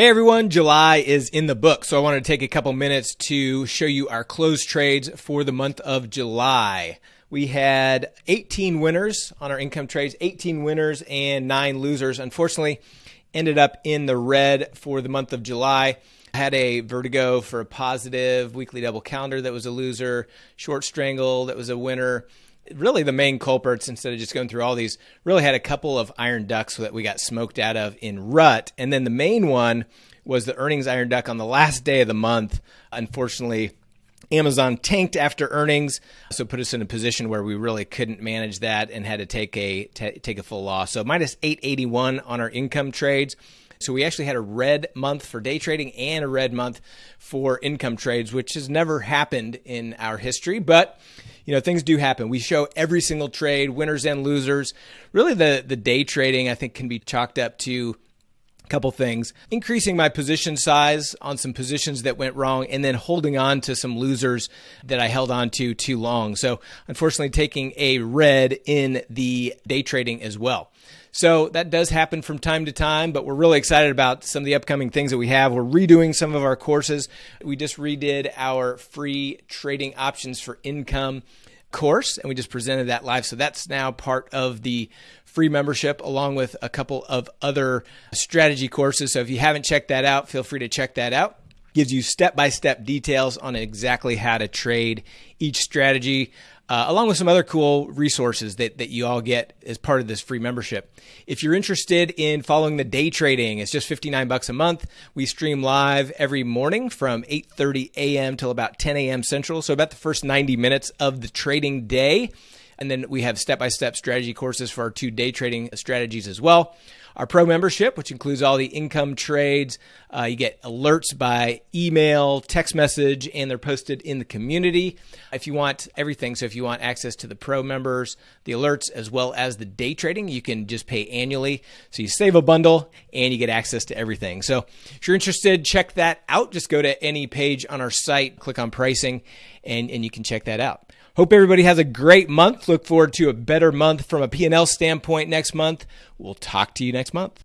Hey everyone, July is in the book, so I want to take a couple minutes to show you our closed trades for the month of July. We had 18 winners on our income trades, 18 winners and 9 losers. Unfortunately, ended up in the red for the month of July. I had a vertigo for a positive, weekly double calendar that was a loser, short strangle that was a winner, really the main culprits instead of just going through all these really had a couple of iron ducks that we got smoked out of in RUT and then the main one was the earnings iron duck on the last day of the month unfortunately Amazon tanked after earnings, so put us in a position where we really couldn't manage that and had to take a t- take a full loss. So minus 881 on our income trades. So we actually had a red month for day trading and a red month for income trades, which has never happened in our history, but you know things do happen. We show every single trade, winners and losers. Really, the the day trading I think can be chalked up to a couple things increasing my position size on some positions that went wrong and then holding on to some losers that i held on to too long so unfortunately taking a red in the day trading as well so that does happen from time to time, but we're really excited about some of the upcoming things that we have. We're redoing some of our courses. We just redid our free trading options for income course and we just presented that live. So that's now part of the free membership along with a couple of other strategy courses. So if you haven't checked that out, feel free to check that out gives you step by step details on exactly how to trade each strategy, uh, along with some other cool resources that, that you all get as part of this free membership. If you're interested in following the day trading, it's just 59 bucks a month. We stream live every morning from 8:30 a.m. till about 10 a.m. Central, so about the first 90 minutes of the trading day. And then we have step by step strategy courses for our two day trading strategies as well. Our pro membership, which includes all the income trades, uh, you get alerts by email, text message, and they're posted in the community. If you want everything, so if you want access to the pro members, the alerts, as well as the day trading, you can just pay annually. So you save a bundle and you get access to everything. So if you're interested, check that out. Just go to any page on our site, click on pricing, and, and you can check that out. Hope everybody has a great month. Look forward to a better month from a P&L standpoint next month. We'll talk to you next month.